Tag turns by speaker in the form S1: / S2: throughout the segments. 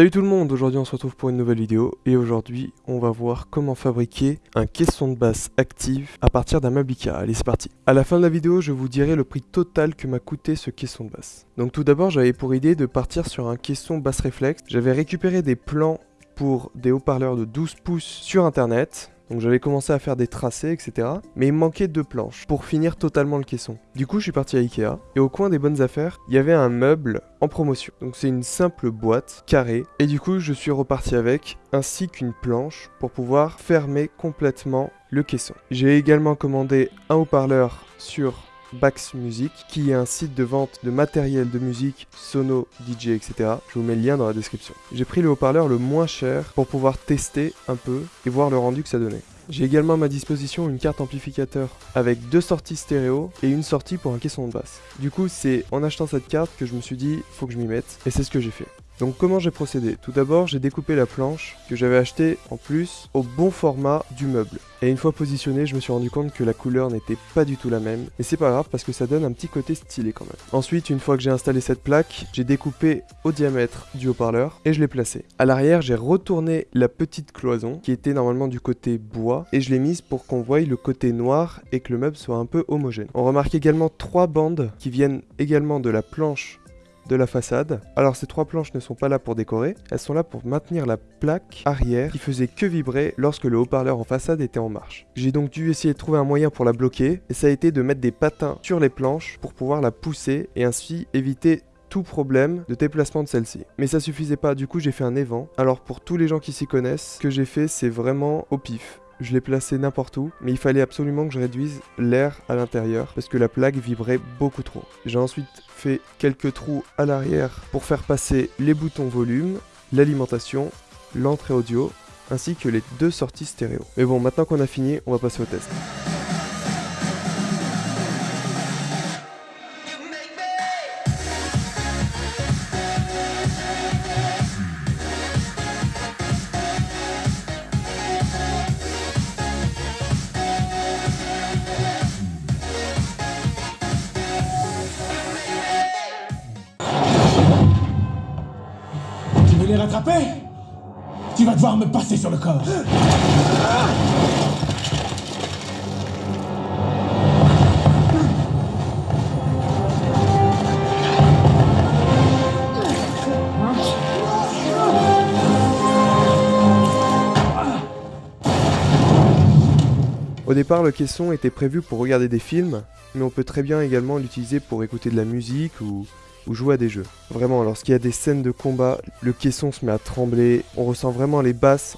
S1: Salut tout le monde, aujourd'hui on se retrouve pour une nouvelle vidéo et aujourd'hui on va voir comment fabriquer un caisson de basse active à partir d'un Ikea. Allez c'est parti À la fin de la vidéo je vous dirai le prix total que m'a coûté ce caisson de basse. Donc tout d'abord j'avais pour idée de partir sur un caisson basse réflexe. J'avais récupéré des plans pour des haut-parleurs de 12 pouces sur internet donc j'avais commencé à faire des tracés, etc. Mais il manquait deux planches pour finir totalement le caisson. Du coup, je suis parti à Ikea. Et au coin des bonnes affaires, il y avait un meuble en promotion. Donc c'est une simple boîte carrée. Et du coup, je suis reparti avec, ainsi qu'une planche pour pouvoir fermer complètement le caisson. J'ai également commandé un haut-parleur sur Bax Music, qui est un site de vente de matériel de musique, sono, DJ, etc. Je vous mets le lien dans la description. J'ai pris le haut-parleur le moins cher pour pouvoir tester un peu et voir le rendu que ça donnait. J'ai également à ma disposition une carte amplificateur avec deux sorties stéréo et une sortie pour un caisson de basse. Du coup, c'est en achetant cette carte que je me suis dit, faut que je m'y mette, et c'est ce que j'ai fait. Donc comment j'ai procédé? Tout d'abord, j'ai découpé la planche que j'avais achetée en plus au bon format du meuble. Et une fois positionné, je me suis rendu compte que la couleur n'était pas du tout la même. Et c'est pas grave parce que ça donne un petit côté stylé quand même. Ensuite, une fois que j'ai installé cette plaque, j'ai découpé au diamètre du haut-parleur et je l'ai placé. À l'arrière, j'ai retourné la petite cloison qui était normalement du côté bois et je l'ai mise pour qu'on voie le côté noir et que le meuble soit un peu homogène. On remarque également trois bandes qui viennent également de la planche la façade. Alors ces trois planches ne sont pas là pour décorer, elles sont là pour maintenir la plaque arrière qui faisait que vibrer lorsque le haut-parleur en façade était en marche. J'ai donc dû essayer de trouver un moyen pour la bloquer et ça a été de mettre des patins sur les planches pour pouvoir la pousser et ainsi éviter tout problème de déplacement de celle-ci. Mais ça suffisait pas, du coup j'ai fait un évent. Alors pour tous les gens qui s'y connaissent, ce que j'ai fait c'est vraiment au pif je l'ai placé n'importe où, mais il fallait absolument que je réduise l'air à l'intérieur parce que la plaque vibrait beaucoup trop. J'ai ensuite fait quelques trous à l'arrière pour faire passer les boutons volume, l'alimentation, l'entrée audio, ainsi que les deux sorties stéréo. Mais bon, maintenant qu'on a fini, on va passer au test.
S2: Les rattraper Tu vas devoir me passer sur le corps.
S1: Au départ, le caisson était prévu pour regarder des films, mais on peut très bien également l'utiliser pour écouter de la musique ou ou jouer à des jeux. Vraiment, lorsqu'il y a des scènes de combat, le caisson se met à trembler, on ressent vraiment les basses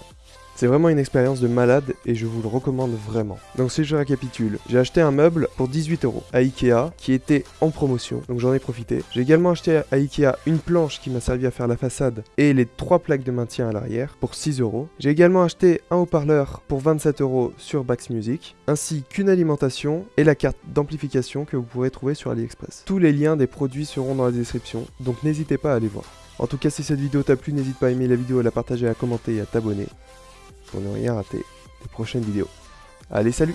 S1: c'est vraiment une expérience de malade et je vous le recommande vraiment. Donc si je récapitule, j'ai acheté un meuble pour 18 euros à Ikea qui était en promotion, donc j'en ai profité. J'ai également acheté à Ikea une planche qui m'a servi à faire la façade et les trois plaques de maintien à l'arrière pour 6 euros. J'ai également acheté un haut-parleur pour 27 euros sur Bax Music, ainsi qu'une alimentation et la carte d'amplification que vous pourrez trouver sur AliExpress. Tous les liens des produits seront dans la description, donc n'hésitez pas à aller voir. En tout cas, si cette vidéo t'a plu, n'hésite pas à aimer la vidéo, à la partager, à commenter et à t'abonner pour ne rien rater des prochaines vidéos. Allez, salut